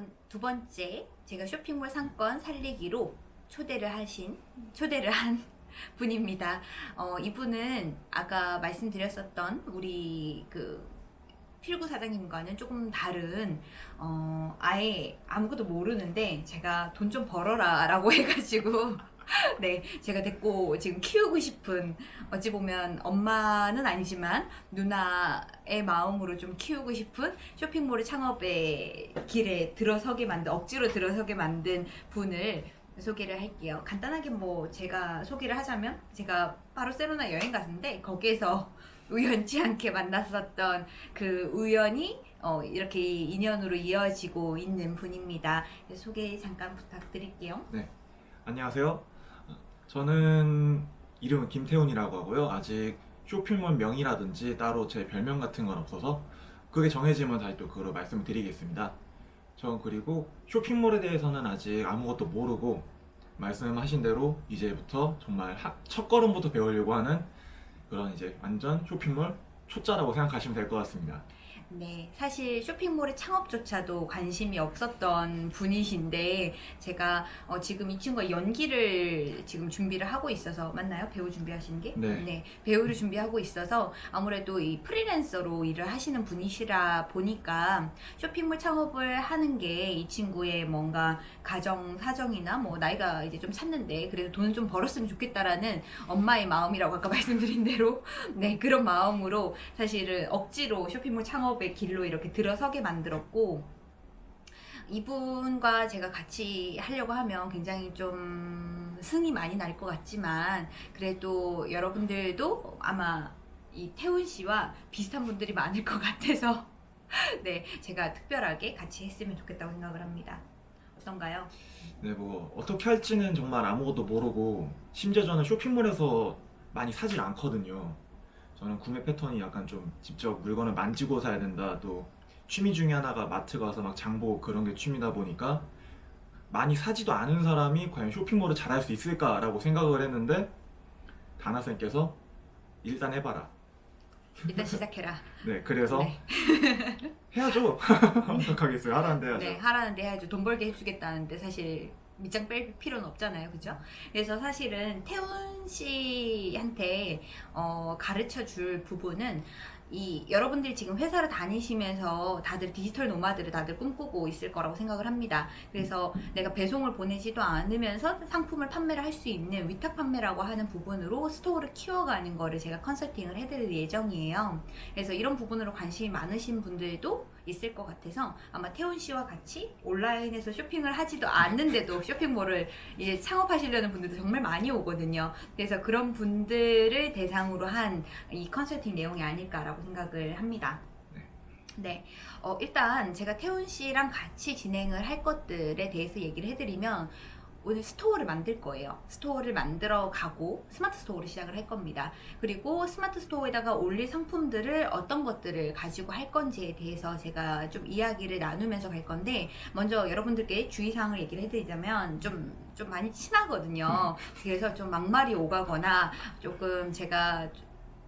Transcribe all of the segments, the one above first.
이번 두 번째 제가 쇼핑몰 상권 살리기로 초대를 하신 초대를 한 분입니다. 어, 이분은 아까 말씀드렸었던 우리 그 필구 사장님과는 조금 다른 어, 아예 아무것도 모르는데 제가 돈 좀 벌어라 라고 해가지고 네 제가 데리고 지금 키우고 싶은 어찌 보면 엄마는 아니지만 누나의 마음으로 좀 키우고 싶은 쇼핑몰 창업의 길에 들어서게 만든 억지로 들어서게 만든 분을 소개를 할게요. 간단하게 뭐 제가 소개를 하자면 제가 바르셀로나 여행 갔는데 거기에서 우연치 않게 만났었던 그 우연이 어, 이렇게 인연으로 이어지고 있는 분입니다. 소개 잠깐 부탁드릴게요. 안녕하세요. 저는 이름은 김태훈이라고 하고요. 아직 쇼핑몰 명이라든지 따로 제 별명 같은 건 없어서 그게 정해지면 다시 또 그걸 말씀을 드리겠습니다. 전 그리고 쇼핑몰에 대해서는 아직 아무것도 모르고 말씀하신 대로 이제부터 정말 하- 첫 걸음부터 배우려고 하는 그런 이제 완전 쇼핑몰 초짜라고 생각하시면 될 것 같습니다. 네, 사실 쇼핑몰의 창업조차도 관심이 없었던 분이신데 제가 어, 지금 이 친구가 연기를 지금 준비를 하고 있어서 맞나요? 배우 준비하시는 게? 네. 배우를 준비하고 있어서 아무래도 이 프리랜서로 일을 하시는 분이시라 보니까 쇼핑몰 창업을 하는 게 이 친구의 뭔가 가정 사정이나 뭐 나이가 이제 좀 찼는데 그래도 돈을 좀 벌었으면 좋겠다라는 엄마의 마음이라고 아까 말씀드린 대로 네 그런 마음으로 사실은 억지로 쇼핑몰 창업 의 길로 이렇게 들어서게 만들었고 이분과 제가 같이 하려고 하면 굉장히 좀 승이 많이 날 것 같지만 그래도 여러분들도 아마 이 태훈 씨와 비슷한 분들이 많을 것 같아서 네 제가 특별하게 같이 했으면 좋겠다고 생각을 합니다. 어떤가요? 네, 뭐 어떻게 할지는 정말 아무것도 모르고 심지어 저는 쇼핑몰에서 많이 사질 않거든요. 저는 구매 패턴이 약간 좀 직접 물건을 만지고 사야 된다. 또 취미 중에 하나가 마트 가서 막 장보고 그런 게 취미다 보니까 많이 사지도 않은 사람이 과연 쇼핑몰을 잘할 수 있을까라고 생각을 했는데 다나 쌤께서 일단 해봐라. 일단 시작해라. 네, 그래서 네. 해야죠. 어떡하겠어요. 하라는데 해야죠. 네, 하라는데 해야죠. 돈 벌게 해주겠다는데 사실 밑장 뺄 필요는 없잖아요, 그죠? 그래서 사실은 태훈 씨한테 어, 가르쳐 줄 부분은 이 여러분들이 지금 회사를 다니시면서 다들 digital nomad를 다들 꿈꾸고 있을 거라고 생각을 합니다. 그래서 내가 배송을 보내지도 않으면서 상품을 판매를 할 수 있는 위탁 판매라고 하는 부분으로 스토어를 키워가는 거를 제가 컨설팅을 해드릴 예정이에요. 그래서 이런 부분으로 관심이 많으신 분들도 있을 것 같아서 아마 태훈 씨와 같이 온라인에서 쇼핑을 하지도 않는데도 쇼핑몰을 이제 창업하시려는 분들도 정말 많이 오거든요. 그래서 그런 분들을 대상으로 한 이 컨설팅 내용이 아닐까라고 생각을 합니다. 네. 네, 어, 일단 제가 태훈 씨랑 같이 진행을 할 것들에 대해서 얘기를 해드리면 오늘 store를 만들 거예요. store를 만들어 가고 스마트 스토어를 시작을 할 겁니다. 그리고 스마트 스토어에다가 올릴 상품들을 어떤 것들을 가지고 할 건지에 대해서 제가 좀 이야기를 나누면서 갈 건데 먼저 여러분들께 주의사항을 얘기를 해드리자면 좀, 좀 많이 친하거든요. 그래서 좀 막말이 오가거나 조금 제가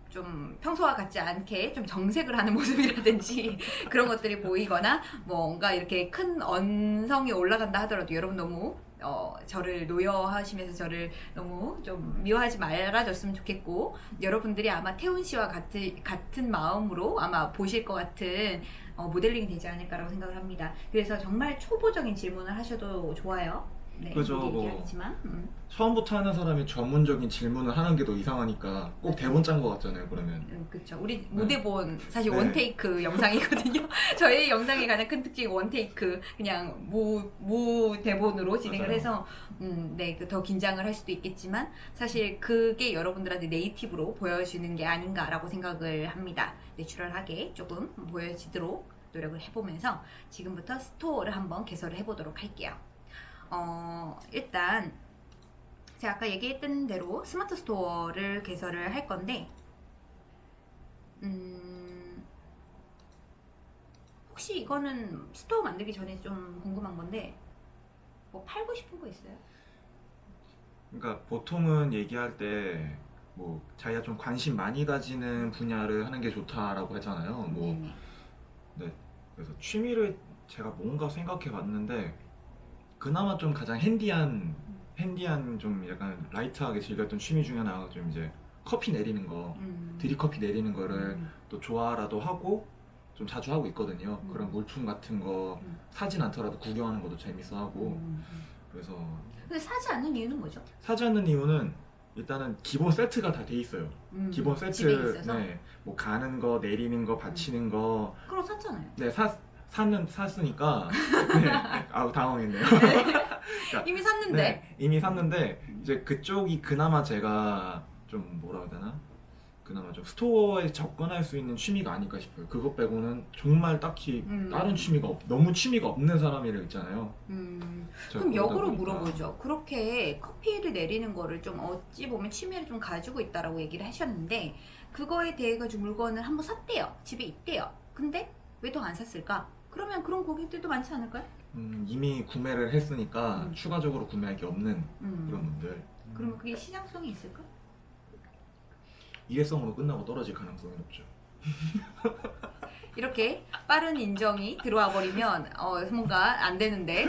좀 평소와 같지 않게 좀 정색을 하는 모습이라든지 그런 것들이 보이거나 뭔가 이렇게 큰 언성이 올라간다 하더라도 여러분 너무 어, 저를 노여하시면서 저를 너무 좀 미워하지 말아줬으면 좋겠고 여러분들이 아마 태훈 씨와 같은, 같은 마음으로 아마 보실 것 같은 어, 모델링이 되지 않을까라고 생각을 합니다. 그래서 정말 초보적인 질문을 하셔도 좋아요. 네, 그죠, 미리 뭐. 음. 처음부터 하는 사람이 전문적인 질문을 하는 게 더 이상하니까 꼭 대본 짠 거 같잖아요. 그러면 음, 그쵸. 우리 무대본 사실 네. 원테이크 영상이거든요. 저희 영상의 가장 큰 특징이 원테이크 그냥 무, 무 대본으로 진행을 맞아요. 해서 음, 네, 그더 긴장을 할 수도 있겠지만 사실 그게 여러분들한테 네이티브로 보여주는 게 아닌가라고 생각을 합니다. 내추럴하게 조금 보여지도록 노력을 해보면서 지금부터 store를 한번 개설을 해보도록 할게요. 어, 일단 제가 아까 얘기했던 대로 스마트 스토어를 개설을 할 건데 음, 혹시 이거는 store 만들기 전에 좀 궁금한 건데 뭐 팔고 싶은 거 있어요? 그러니까 보통은 얘기할 때 뭐 자기가 좀 관심 많이 가지는 분야를 하는 게 좋다라고 하잖아요. 뭐 네네. 네. 그래서 취미를 제가 뭔가 생각해 봤는데 그나마 좀 가장 핸디한 핸디한 좀 약간 라이트하게 즐겼던 취미 중에 하나가 좀 이제 커피 내리는 거 음. 드립커피 내리는 거를 음. 또 좋아라도 하고 좀 자주 하고 있거든요. 음. 그런 물품 같은 거 음. 사진 않더라도 구경하는 것도 재밌어 하고 음, 음. 그래서 근데 사지 않는 이유는 뭐죠? 사지 않는 이유는 일단은 기본 세트가 다 돼 있어요. 음, 기본 세트, 있어서? 네, 뭐 가는 거, 내리는 거, 받치는 거, 그럼 샀잖아요. 네, 사 사는 샀으니까, 네, 아우 당황했네요. 이미 샀는데. 네, 이미 샀는데 이제 그쪽이 그나마 제가 좀 뭐라 해야 되나? 그나마 좀 스토어에 접근할 수 있는 취미가 아닐까 싶어요. 그것 빼고는 정말 딱히 음. 다른 취미가 없, 너무 취미가 없는 사람이라 있잖아요. 음, 그럼 역으로 보니까. 물어보죠. 그렇게 커피를 내리는 거를 좀 어찌 보면 취미를 좀 가지고 있다라고 얘기를 하셨는데 그거에 대해 가지고 물건을 한번 샀대요. 집에 있대요. 근데 왜 더 안 샀을까? 그러면 그런 고객들도 많지 않을까요? 음, 이미 구매를 했으니까 음. 추가적으로 구매할 게 없는 음. 그런 분들. 그러면 그게 시장성이 있을까? 일회성으로 끝나고 떨어질 가능성이 높죠. 이렇게 빠른 인정이 들어와 버리면 어, 뭔가 안 되는데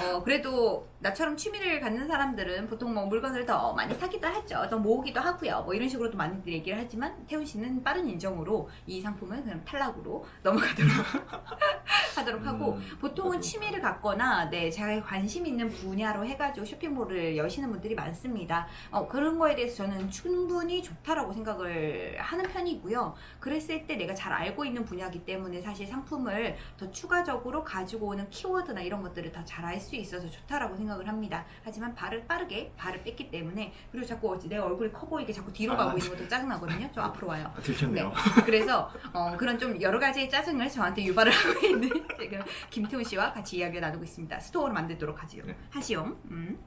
어, 그래도 나처럼 취미를 갖는 사람들은 보통 뭐 물건을 더 많이 사기도 하죠. 더 모으기도 하고요. 뭐 이런 식으로도 많이들 얘기를 하지만 태훈 씨는 빠른 인정으로 이 상품은 그냥 탈락으로 넘어가도록 하도록 하고 음, 보통은. 취미를 갖거나 네 자기 관심 있는 분야로 해가지고 쇼핑몰을 여시는 분들이 많습니다. 어, 그런 거에 대해서 저는 충분히 좋다라고 생각을 하는 편이고요. 그랬을 때 내가 잘 알고 있는 분야이기 때문에 사실 상품을 더 추가적으로 가지고 오는 키워드나 이런 것들을 다 잘 알 수 있어서 좋다라고 생각을 합니다. 하지만 발을 빠르게 발을 뺐기 때문에 그리고 자꾸 내 얼굴이 커 보이게 자꾸 뒤로 아, 가고 있는 것도 짜증나거든요. 좀 앞으로 와요. 아, 들켰네요. 그래서 어, 그런 좀 여러 가지의 짜증을 저한테 유발을 하고 있는 지금 김태훈 씨와 같이 이야기를 나누고 있습니다. 스토어를 만들도록 하지요. 네. 하시옴. 음.